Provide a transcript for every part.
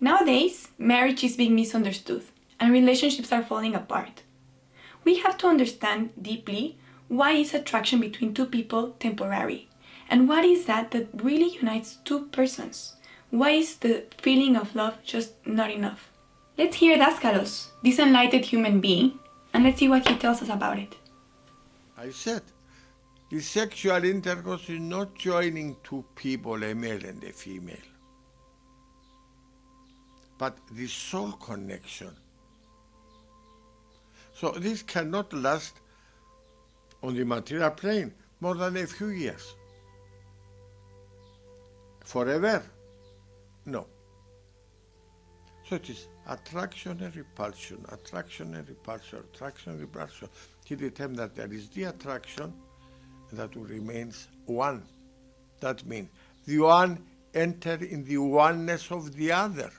Nowadays, marriage is being misunderstood and relationships are falling apart. We have to understand deeply why is attraction between two people temporary and what is that that really unites two persons? Why is the feeling of love just not enough? Let's hear Daskalos, this enlightened human being, and let's see what he tells us about it. I said, the sexual intercourse is not joining two people, a male and a female, but the soul connection. So this cannot last on the material plane more than a few years. Forever? No. So it is attraction and repulsion, attraction and repulsion, attraction and repulsion. He determined that there is the attraction that remains one. That means the one enter in the oneness of the other.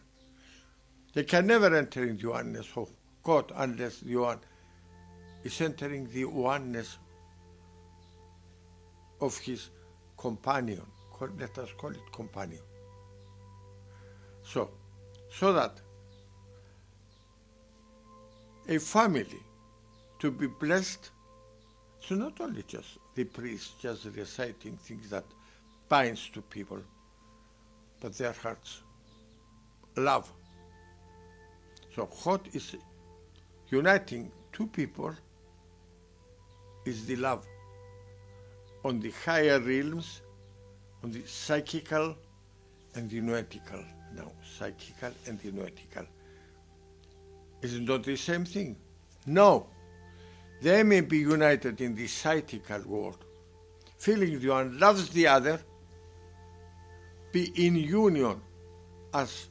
They can never enter in the oneness of God unless the one is entering the oneness of his companion. Let us call it companion. So, so that a family to be blessed, so not only just the priest just reciting things that binds to people, but their hearts. Love. So what is uniting two people is the love. On the higher realms, on the psychical and the noetical. Now, psychical and the noetical. Is it not the same thing? No. They may be united in the psychical world, feeling the one loves the other, be in union as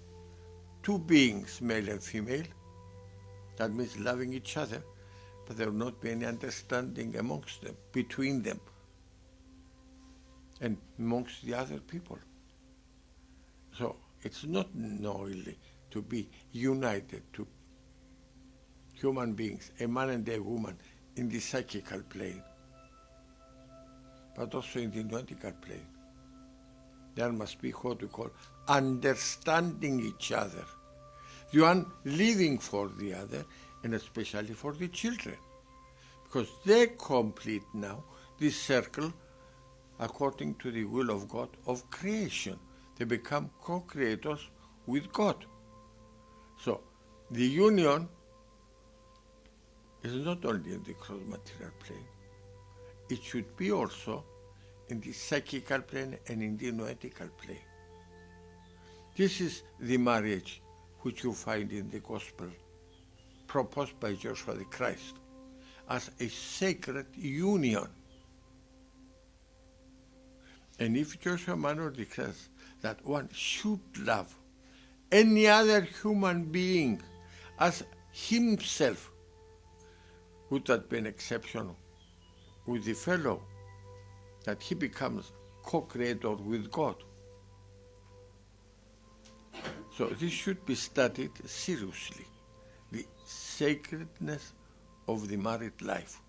two beings, male and female. That means loving each other, but there will not be any understanding amongst them, between them, and amongst the other people. So it's not knowingly to be united to human beings, a man and a woman, in the psychical plane, but also in the noetical plane. There must be what we call understanding each other. The one living for the other, and especially for the children. Because they complete now this circle according to the will of God of creation. They become co-creators with God. So the union is not only in the cross material plane, it should be also in the psychical plane and in the noetical plane. This is the marriage which you find in the gospel proposed by Joshua the Christ as a sacred union. And if Joshua Immanuel declares that one should love any other human being as himself, would that be an exception with the fellow that he becomes co-creator with God? So this should be studied seriously, the sacredness of the married life.